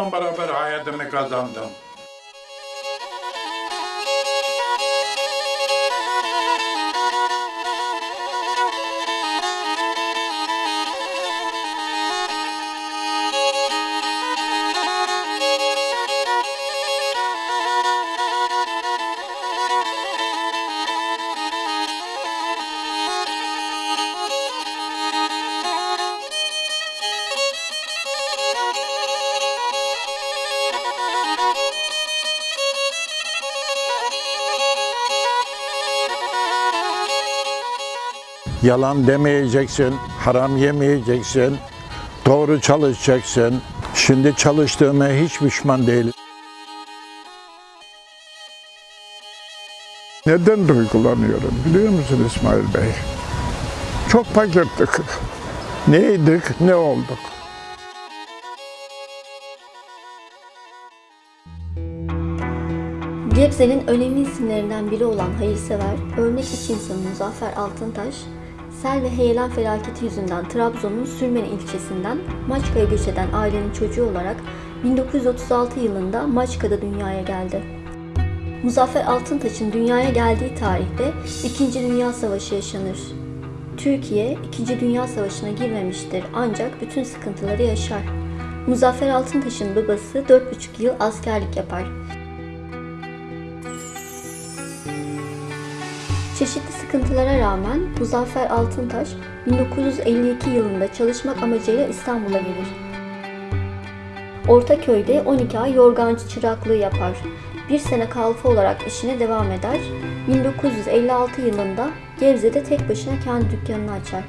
Bununla beraber hayatımı kazandım. Yalan demeyeceksin, haram yemeyeceksin, doğru çalışacaksın. Şimdi çalıştığıma hiç pişman değilim. Neden duygulanıyorum biliyor musun İsmail Bey? Çok fakirdik. Neydik, ne olduk? Gebze'nin önemli isimlerinden biri olan hayırsever, örnek iş insanı Muzaffer Altıntaş, sel ve heyelan felaketi yüzünden Trabzon'un Sürmene ilçesinden Maçka'ya göç eden ailenin çocuğu olarak 1936 yılında Maçka'da dünyaya geldi. Muzaffer Altıntaş'ın dünyaya geldiği tarihte 2. Dünya Savaşı yaşanır. Türkiye 2. Dünya Savaşı'na girmemiştir ancak bütün sıkıntıları yaşar. Muzaffer Altıntaş'ın babası 4,5 yıl askerlik yapar. Çeşitli sıkıntılara rağmen Muzaffer Altıntaş 1952 yılında çalışmak amacıyla İstanbul'a gelir. Ortaköy'de 12 ay yorgancı çıraklığı yapar. Bir sene kalfa olarak işine devam eder. 1956 yılında Gebze'de tek başına kendi dükkanını açar.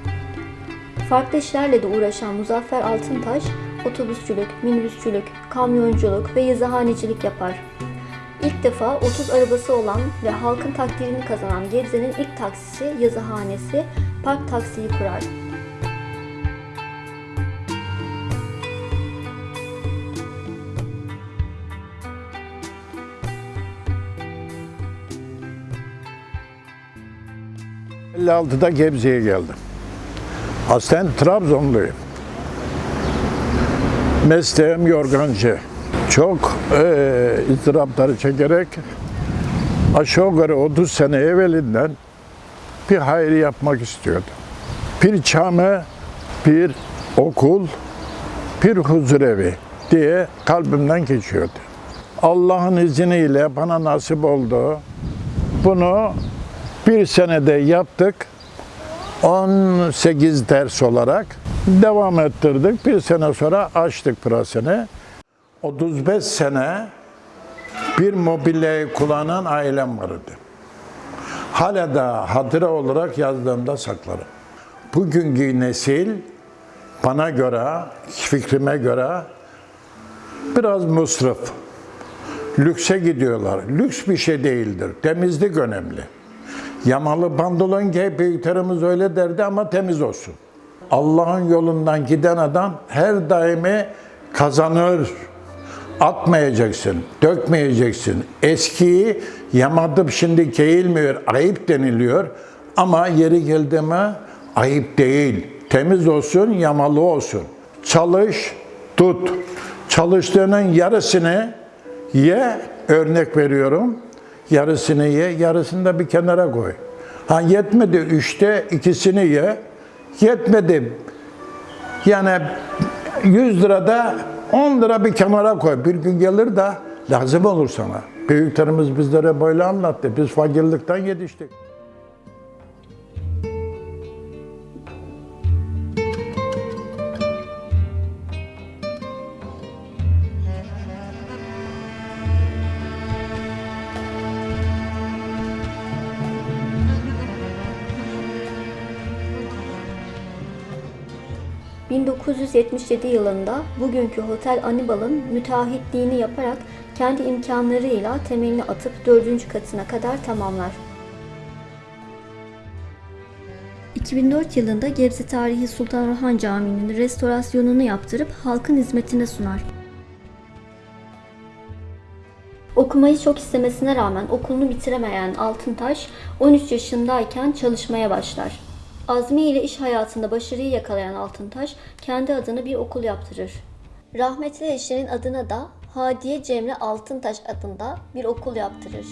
Farklı işlerle de uğraşan Muzaffer Altıntaş, otobüsçülük, minibüsçülük, kamyonculuk ve yazıhanecilik yapar. İlk defa 30 arabası olan ve halkın takdirini kazanan Gebze'nin ilk taksisi yazıhanesi Park Taksi'yi kurar. Hı. 56'da Gebze'ye geldim. Aslen Trabzonluyum. Mesleğim yorgancı. Çok eee ızdırapları çekerek aşağı yukarı 30 sene evvelinden bir hayır yapmak istiyordum. Bir cami, bir okul, bir huzurevi diye kalbimden geçiyordu. Allah'ın izniyle bana nasip oldu. Bunu bir senede yaptık. 18 ders olarak devam ettirdik. Bir sene sonra açtık pırasını. 35 sene bir mobilyayı kullanan ailem vardı. Hala da hatıra olarak yazdığımda saklarım. Bugünkü nesil bana göre, fikrime göre biraz musrif. Lükse gidiyorlar. Lüks bir şey değildir. Temizlik önemli. Yamalı pantolon giy, büyüklerimiz öyle derdi ama temiz olsun. Allah'ın yolundan giden adam her daimi kazanır. Atmayacaksın, dökmeyeceksin. Eskiyi yamadıp şimdi keğilmiyor, ayıp deniliyor. Ama yeri geldi mi ayıp değil. Temiz olsun, yamalı olsun. Çalış, tut. Çalıştığının yarısını ye, örnek veriyorum. Yarısını ye, yarısını da bir kenara koy. Ha yetmedi üçte ikisini ye. Yetmedi. Yani 100 lirada 10 lira bir kenara koy. Bir gün gelir de lazım olur sana. Büyüklerimiz bizlere böyle anlattı. Biz fakirlikten yetiştik. 1977 yılında bugünkü Hotel Anibal'ın müteahhitliğini yaparak kendi imkanlarıyla temelini atıp 4. katına kadar tamamlar. 2004 yılında Gebze Tarihi Sultan Orhan Camii'nin restorasyonunu yaptırıp halkın hizmetine sunar. Okumayı çok istemesine rağmen okulunu bitiremeyen Altıntaş 13 yaşındayken çalışmaya başlar. Azmi ile iş hayatında başarıyı yakalayan Altıntaş kendi adına bir okul yaptırır. Rahmetli eşinin adına da Hadiye Cemre Altıntaş adında bir okul yaptırır.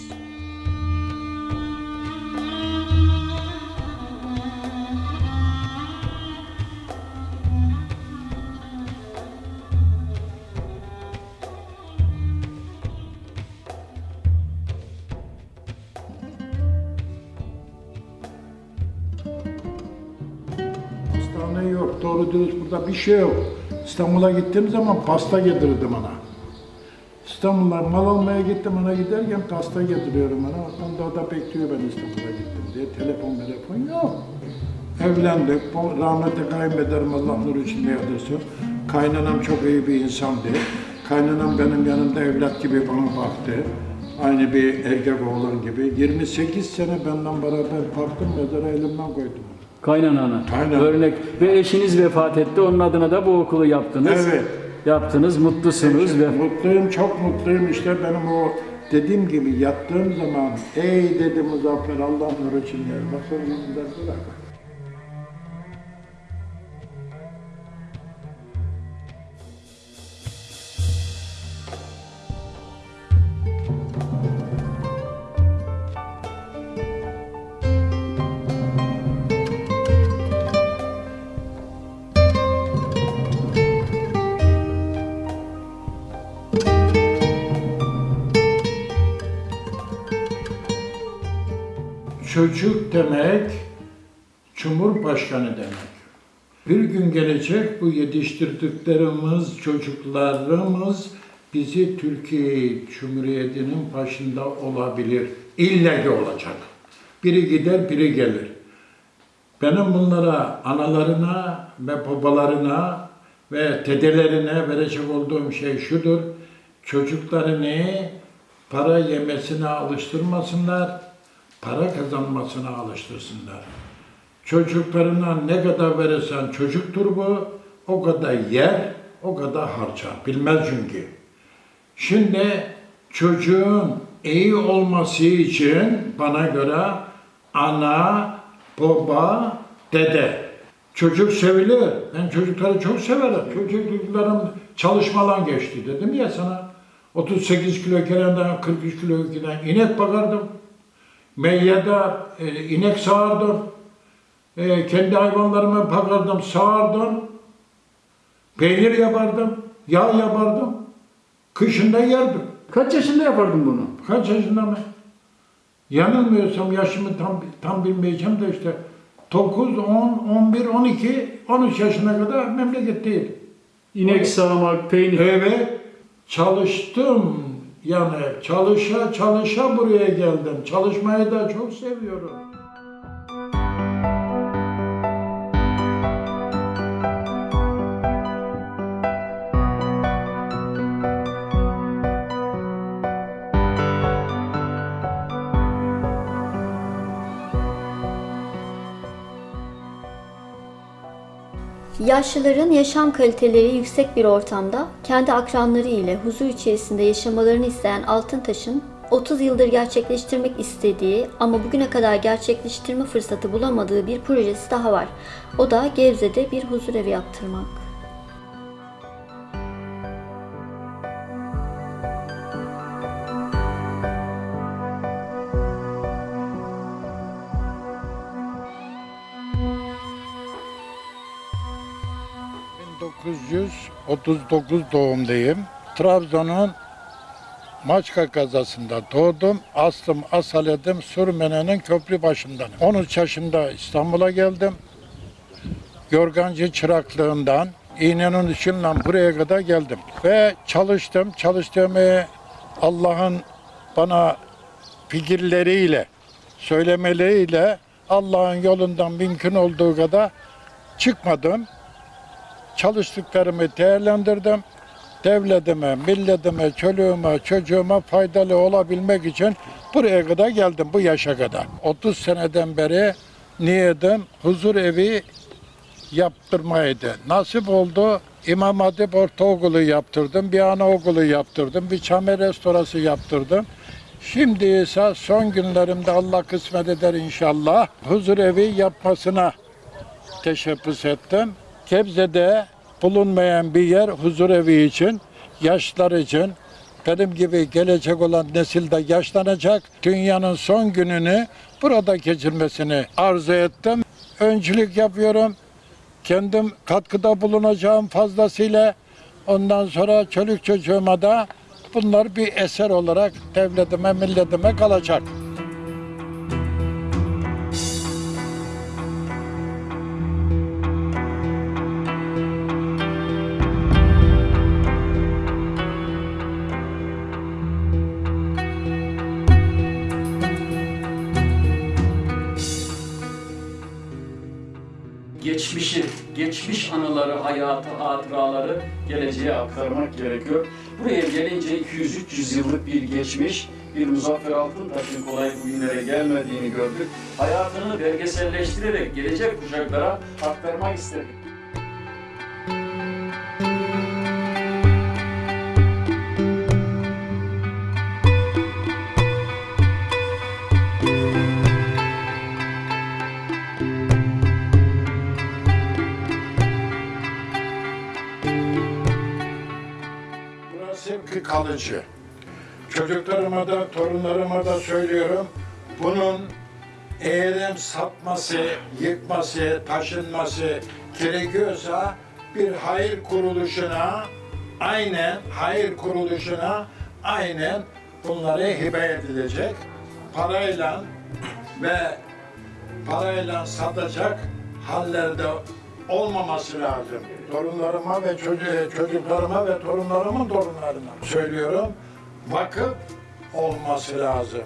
Burada bir şey yok. İstanbul'a gittiğim zaman pasta getirirdim ona. İstanbul'a mal almaya gittim ona giderken pasta getiriyorum ona. Onda da bekliyor ben İstanbul'a gittim diye. Telefon telefon yok. Evlendik. Rahmetli kayınbederim Allah nur içinde yatırsın. Kaynanam çok iyi bir insandı. Kaynanam benim yanımda evlat gibi bana baktı. Aynı bir erkek oğlan gibi. 28 sene benden beraber baktım mezara elimden koydum. Kaynanana. Aynen. Örnek. Ve eşiniz vefat etti. Onun adına da bu okulu yaptınız. Evet. Yaptınız. Mutlusunuz ve Mutluyum, çok mutluyum. İşte benim o dediğim gibi yattığım zaman ey dedi Muzaffer Allah nur için yer. Bak sonra Çocuk demek, Cumhurbaşkanı demek. Bir gün gelecek bu yetiştirdiklerimiz, çocuklarımız bizi Türkiye Cumhuriyeti'nin başında olabilir. İlle ki olacak. Biri gider, biri gelir. Benim bunlara, analarına ve babalarına ve dedelerine verecek olduğum şey şudur. Çocuklarını para yemesine alıştırmasınlar, para kazanmasına alıştırsınlar. Çocuklarına ne kadar verirsen çocuktur bu, o kadar yer, o kadar harcar. Bilmez çünkü. Şimdi çocuğun iyi olması için bana göre ana, baba, dede. Çocuk sevilir. Ben çocukları çok severim. Çocuklarım çalışmadan geçti dedim ya sana. 38 kilo kerenden 43 kilo giden inek bakardım. Meyyada e, inek sağardım. E, kendi hayvanlarımı bakardım, sağardım. Peynir yapardım, yağ yapardım. Kışında yerdim. kaç yaşında yapardın bunu? Kaç yaşında mı? Yanılmıyorsam yaşımı tam tam bilmeyeceğim de işte 9, 10, 11, 12, 13 yaşına kadar memleketteydim. İnek sağmak, peynir. Evet, çalıştım. Yani çalışa çalışa buraya geldim. Çalışmayı da çok seviyorum. Yaşlıların yaşam kaliteleri yüksek bir ortamda kendi akranları ile huzur içerisinde yaşamalarını isteyen Altıntaş'ın 30 yıldır gerçekleştirmek istediği ama bugüne kadar gerçekleştirme fırsatı bulamadığı bir projesi daha var. O da Gebze'de bir huzur evi yaptırmak. ...1939 doğumluyum. Trabzon'un Maçka kazasında doğdum. Aslım asaledim Sürmene'nin köprü başından. 13 yaşında İstanbul'a geldim. Yorgancı çıraklığından İğnenin ışığından buraya kadar geldim. Ve çalıştım. Çalıştığımı Allah'ın bana fikirleriyle, söylemeleriyle Allah'ın yolundan mümkün olduğu kadar çıkmadım. Çalıştıklarımı değerlendirdim. Devletime, milletime, çoluğuma, çocuğuma faydalı olabilmek için buraya kadar geldim, bu yaşa kadar. 30 seneden beri niyetim huzur evi yaptırmaydı. Nasip oldu. İmam Hatip Ortaokulu yaptırdım, bir anaokulu yaptırdım, bir çame restorası yaptırdım. Şimdi ise son günlerimde Allah kısmet eder inşallah huzur evi yapmasına teşebbüs ettim. Gebze'de bulunmayan bir yer huzur evi için, yaşlar için, benim gibi gelecek olan nesil de yaşlanacak. Dünyanın son gününü burada geçirmesini arzu ettim. Öncülük yapıyorum. Kendim katkıda bulunacağım fazlasıyla. Ondan sonra çocuk çocuğuma da bunlar bir eser olarak devletime, milletime kalacak. Geleceğe aktarmak gerekiyor. Buraya gelince 200-300 yıllık bir geçmiş, bir Muzaffer Altıntaş'ın kolay bugünlere gelmediğini gördük. Hayatını belgeselleştirerek gelecek kuşaklara aktarmak istedik. Kalıcı. Çocuklarıma da, torunlarıma da söylüyorum. Bunun eğerim sapması, yıkması, taşınması gerekiyorsa bir hayır kuruluşuna aynen hayır kuruluşuna aynen bunları hibe edilecek. Parayla ve parayla satacak hallerde olmaması lazım. Torunlarıma ve çocuğu, çocuklarıma ve torunlarımın torunlarına söylüyorum. Vakıf olması lazım.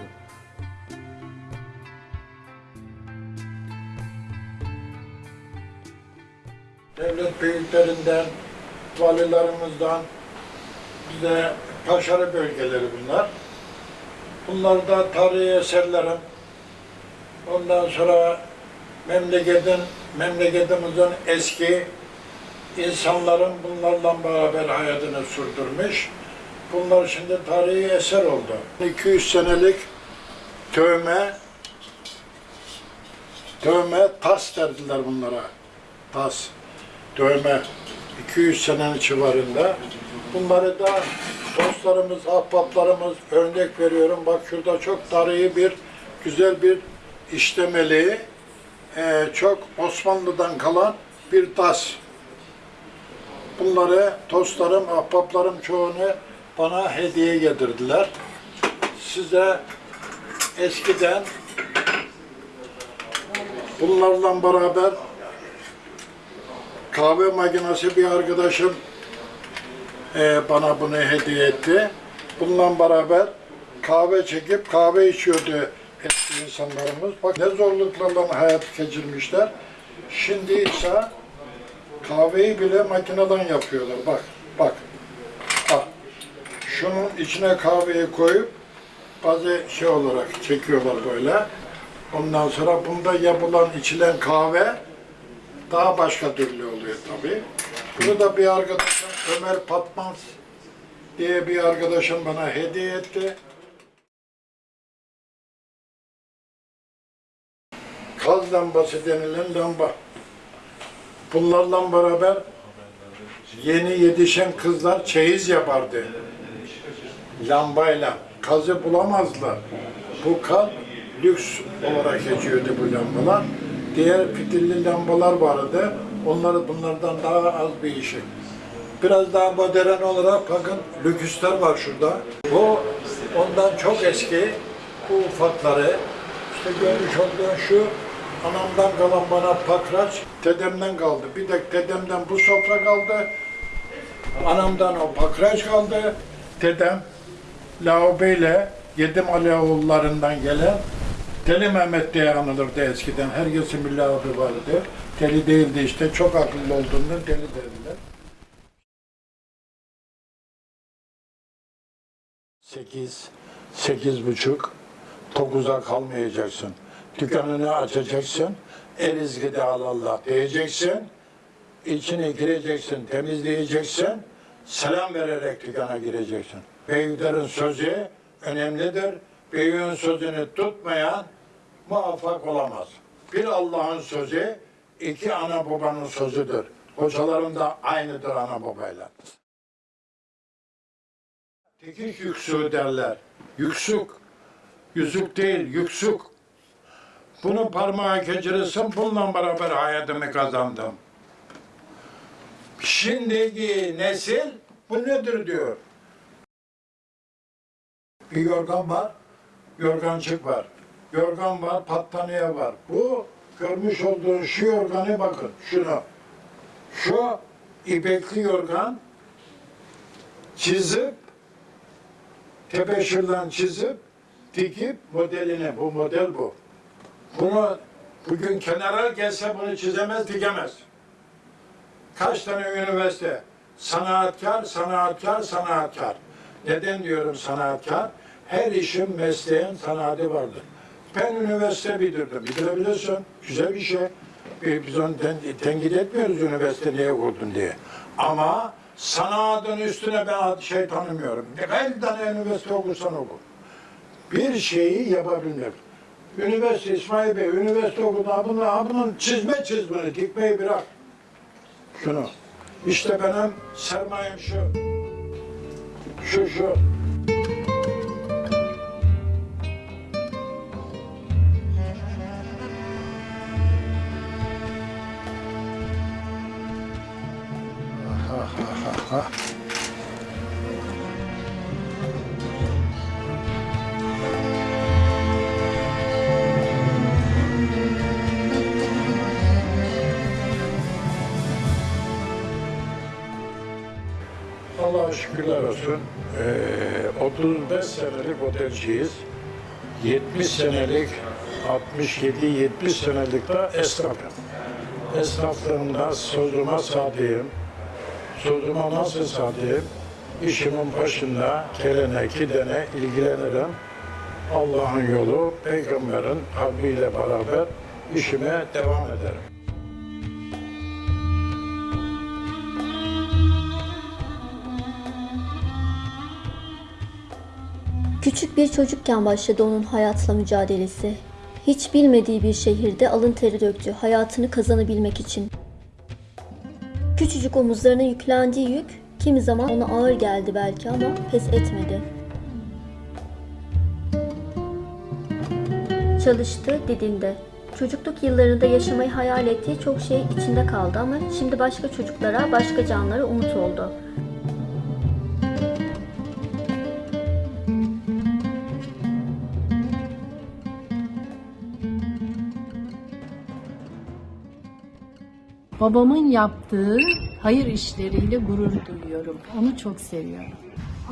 Devlet büyüklerinden, valilerimizden bize başarı bölgeleri bunlar. Bunlar da tarihi eserlerim. Ondan sonra memleketin, memleketimizin eski insanların bunlarla beraber hayatını sürdürmüş. Bunlar şimdi tarihi eser oldu. 200 senelik tövme, tövme tas derdiler bunlara. Tas, tövme. 200 senenin civarında. Bunları da dostlarımız, ahbaplarımız örnek veriyorum. Bak şurada çok tarihi bir, güzel bir işlemeli, eee, çok Osmanlı'dan kalan bir tas. Bunları dostlarım, ahbaplarım çoğunu bana hediye getirdiler. Size eskiden bunlarla beraber kahve makinesi bir arkadaşım eee, bana bunu hediye etti. Bununla beraber kahve çekip kahve içiyordu insanlarımız. Bak ne zorluklarla hayat geçirmişler. Şimdi ise kahveyi bile makineden yapıyorlar. Bak, bak. Bak. Şunun içine kahveyi koyup bazı şey olarak çekiyorlar böyle. Ondan sonra bunda yapılan içilen kahve daha başka türlü oluyor tabii. Bunu da bir arkadaşım Ömer Patmaz diye bir arkadaşım bana hediye etti. Kaz lambası denilen lamba. Bunlarla beraber yeni yetişen kızlar çeyiz yapardı. Lambayla. Kazı bulamazlar. Bu kaz lüks olarak geçiyordu bu lambalar. Diğer fitilli lambalar vardı. Onları bunlardan daha az bir işi. Biraz daha modern olarak bakın lüküsler var şurada. Bu ondan çok eski. Bu ufakları. İşte görmüş olduğun şu anamdan kalan bana pakraç, dedemden kaldı. Bir de dedemden bu sofra kaldı. Anamdan o pakraç kaldı. Dedem Laobeyle Yedim Alioğullarından gelen Deli Mehmet diye anılırdı eskiden. Herkesin bir laobe vardı. Deli değildi işte. Çok akıllı olduğunda deli dediler. 8, sekiz buçuk, 9'a kalmayacaksın. Dükkanını açacaksın, el izgide al Allah diyeceksin, içine gireceksin, temizleyeceksin, selam vererek dükkana gireceksin. Büyüklerin sözü önemlidir. Büyüğün sözünü tutmayan muvaffak olamaz. Bir Allah'ın sözü, iki ana babanın sözüdür. Hocalarım da aynıdır ana babayla. Dikiş yüksüğü derler. Yüksük. Yüzük değil, yüksük. Bunu parmağa geçirirsin, bununla beraber hayatımı kazandım. Şimdiki nesil bu nedir diyor. Bir yorgan var, yorgancık var. Yorgan var, battaniye var. Bu görmüş olduğun şu yorganı bakın, şunu. Şu ipekli yorgan çizip tebeşirden çizip dikip modelini, bu model bu. Bunu bugün kenara gelse bunu çizemez, dikemez. Kaç tane üniversite? Sanatkar, sanatkar, sanatkar. Neden diyorum sanatkar? Her işin mesleğin sanatı vardır. Ben üniversite bitirdim. Bitirebilirsin. Güzel bir şey. Biz biz onu ten- tenkit etmiyoruz üniversite niye okudun diye. Ama sanatın üstüne ben şey tanımıyorum. Kaç tane üniversite okursan oku. Bir şeyi yapabilmek. Üniversite İsmail Bey, üniversite okudu. Ha Bunun, ha çizme çizmeni, dikmeyi bırak. Şunu. İşte benim sermayem şu. Şu şu. Allah'a şükürler olsun. Ee, 35 senelik otelciyiz. 70 senelik, 67-70 senelik de esnafım. Esnaflığımda sözüme sadığım, sözüme nasıl sadığım, işimin başında gelene gidene ilgilenirim. Allah'ın yolu, peygamberin kalbiyle beraber işime devam ederim. Küçük bir çocukken başladı onun hayatla mücadelesi. Hiç bilmediği bir şehirde alın teri döktü hayatını kazanabilmek için. Küçücük omuzlarına yüklendiği yük kimi zaman ona ağır geldi belki ama pes etmedi. Çalıştı, didindi. Çocukluk yıllarında yaşamayı hayal ettiği çok şey içinde kaldı ama şimdi başka çocuklara, başka canlara umut oldu. Babamın yaptığı hayır işleriyle gurur duyuyorum. Onu çok seviyorum.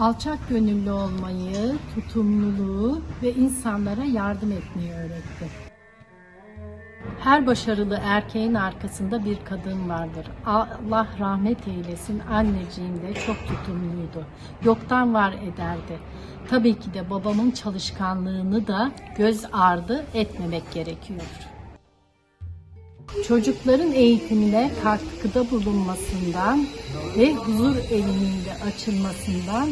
Alçak gönüllü olmayı, tutumluluğu ve insanlara yardım etmeyi öğretti. Her başarılı erkeğin arkasında bir kadın vardır. Allah rahmet eylesin anneciğim de çok tutumluydu. Yoktan var ederdi. Tabii ki de babamın çalışkanlığını da göz ardı etmemek gerekiyor. Çocukların eğitimine katkıda bulunmasından ve huzur evinin de açılmasından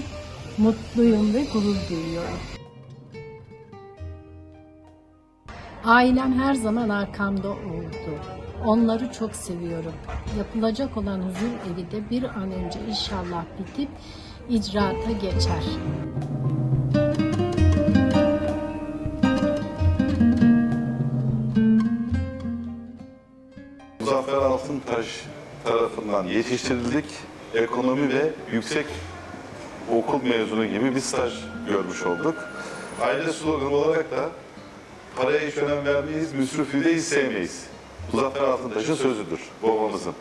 mutluyum ve gurur duyuyorum. Ailem her zaman arkamda oldu. Onları çok seviyorum. Yapılacak olan huzur evi de bir an önce inşallah bitip icraata geçer. Altıntaş tarafından yetiştirildik. Ekonomi ve yüksek okul mezunu gibi bir staj görmüş olduk. Aile sloganı olarak da paraya hiç önem vermeyiz, müsrifü de hiç sevmeyiz. Muzaffer Altıntaş'ın sözüdür, babamızın.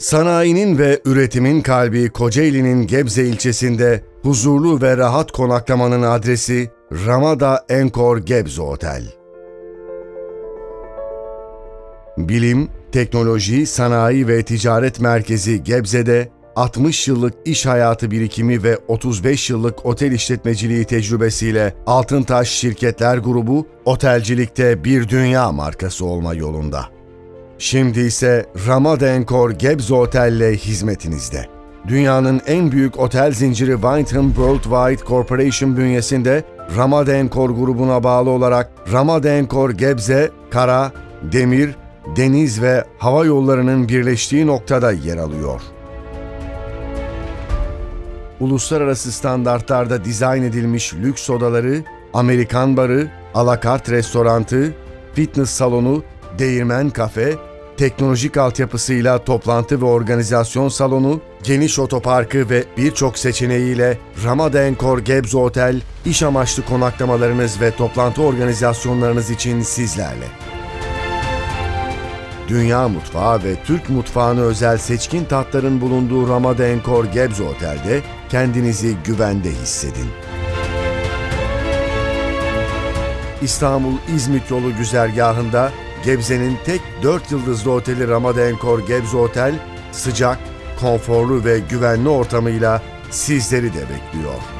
Sanayinin ve üretimin kalbi Kocaeli'nin Gebze ilçesinde huzurlu ve rahat konaklamanın adresi Ramada Enkor Gebze Otel. Bilim, teknoloji, sanayi ve ticaret merkezi Gebze'de 60 yıllık iş hayatı birikimi ve 35 yıllık otel işletmeciliği tecrübesiyle Altıntaş Şirketler Grubu otelcilikte bir dünya markası olma yolunda. Şimdi ise Ramada Enkor Gebze Otel ile hizmetinizde. Dünyanın en büyük otel zinciri Wyndham Worldwide Corporation bünyesinde Ramada Enkor grubuna bağlı olarak Ramada Enkor Gebze, kara, demir, deniz ve hava yollarının birleştiği noktada yer alıyor. Uluslararası standartlarda dizayn edilmiş lüks odaları, Amerikan barı, alakart restorantı, fitness salonu, değirmen kafe, teknolojik altyapısıyla toplantı ve organizasyon salonu, geniş otoparkı ve birçok seçeneğiyle Ramada Enkor Gebze Otel, iş amaçlı konaklamalarınız ve toplantı organizasyonlarınız için sizlerle. Dünya mutfağı ve Türk mutfağına özel seçkin tatların bulunduğu Ramada Enkor Gebze Otel'de kendinizi güvende hissedin. İstanbul-İzmit yolu güzergahında Gebze'nin tek 4 yıldızlı oteli Ramada Enkor Gebze Otel, sıcak, konforlu ve güvenli ortamıyla sizleri de bekliyor.